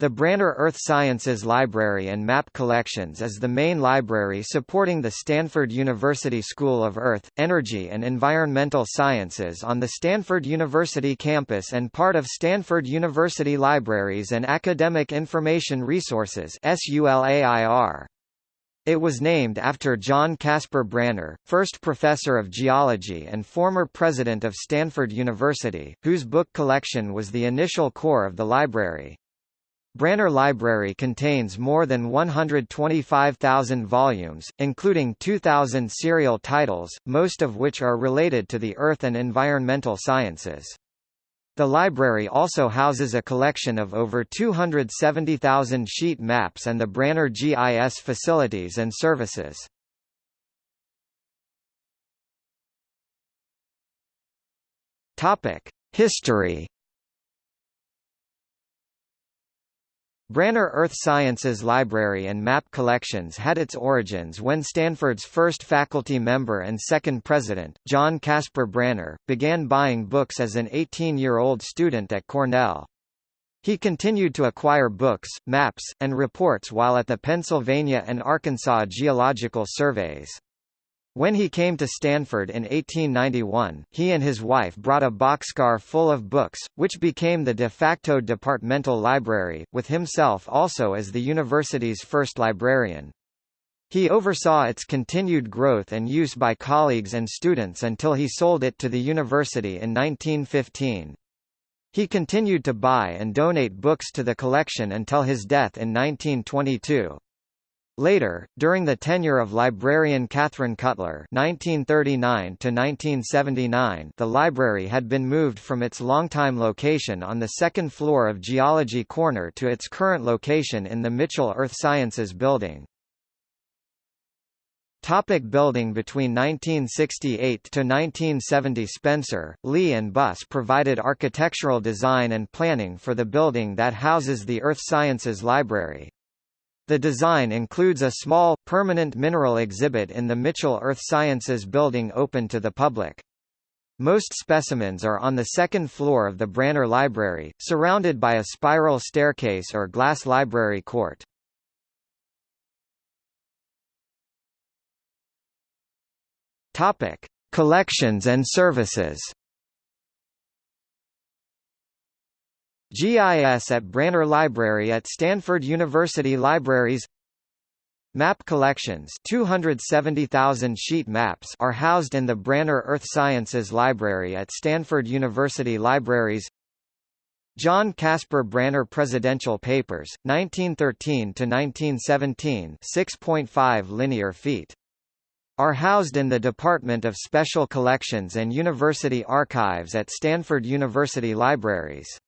The Branner Earth Sciences Library and Map Collections is the main library supporting the Stanford University School of Earth, Energy and Environmental Sciences on the Stanford University campus and part of Stanford University Libraries and Academic Information Resources. It was named after John Caspar Branner, first professor of geology and former president of Stanford University, whose book collection was the initial core of the library. Branner Library contains more than 125,000 volumes, including 2,000 serial titles, most of which are related to the earth and environmental sciences. The library also houses a collection of over 270,000 sheet maps and the Branner GIS facilities and services. History Branner Earth Sciences Library and Map Collections had its origins when Stanford's first faculty member and second president, John Caspar Branner, began buying books as an 18-year-old student at Cornell. He continued to acquire books, maps, and reports while at the Pennsylvania and Arkansas Geological Surveys. When he came to Stanford in 1891, he and his wife brought a boxcar full of books, which became the de facto departmental library, with himself also as the university's first librarian. He oversaw its continued growth and use by colleagues and students until he sold it to the university in 1915. He continued to buy and donate books to the collection until his death in 1922. Later, during the tenure of librarian Catherine Cutler (1939–1979), the library had been moved from its longtime location on the second floor of Geology Corner to its current location in the Mitchell Earth Sciences Building. Topic building Between 1968 to 1970 Spencer, Lee and Busse provided architectural design and planning for the building that houses the Earth Sciences Library. The design includes a small, permanent mineral exhibit in the Mitchell Earth Sciences building open to the public. Most specimens are on the second floor of the Branner Library, surrounded by a spiral staircase or glass library court. Topic: Collections and services. GIS at Branner Library at Stanford University Libraries Map collections 270,000 sheet maps are housed in the Branner Earth Sciences Library at Stanford University Libraries John Caspar Branner Presidential Papers, 1913–1917 6.5 linear feet. Are housed in the Department of Special Collections and University Archives at Stanford University Libraries.